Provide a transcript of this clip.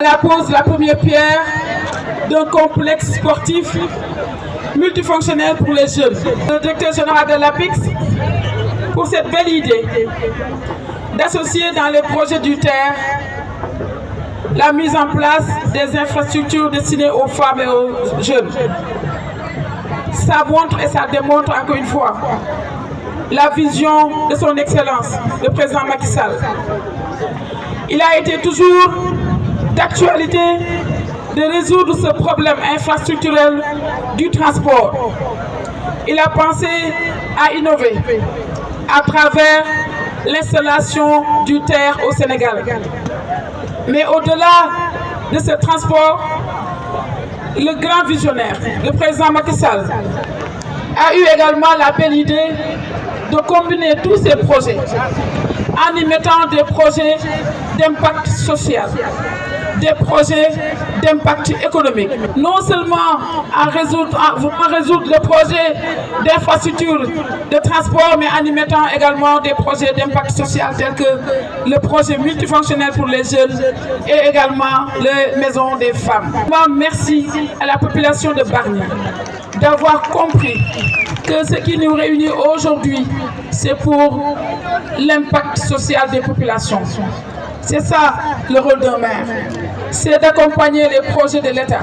la pose la première pierre d'un complexe sportif multifonctionnel pour les jeunes. Le directeur général de l'APIX pour cette belle idée d'associer dans les projets du terre la mise en place des infrastructures destinées aux femmes et aux jeunes. Ça montre et ça démontre encore une fois la vision de son Excellence, le président Macky Sall. Il a été toujours d'actualité de résoudre ce problème infrastructurel du transport. Il a pensé à innover à travers l'installation du terre au Sénégal. Mais au-delà de ce transport, le grand visionnaire, le président Macky Sall, a eu également la belle idée de combiner tous ces projets en y mettant des projets d'impact social, des projets d'impact économique. Non seulement en résoudre, résoudre le projet d'infrastructure de transport, mais en y mettant également des projets d'impact social tels que le projet multifonctionnel pour les jeunes et également les maisons des femmes. Merci à la population de Barnier d'avoir compris que ce qui nous réunit aujourd'hui, c'est pour l'impact social des populations. C'est ça le rôle d'un maire, c'est d'accompagner les projets de l'État.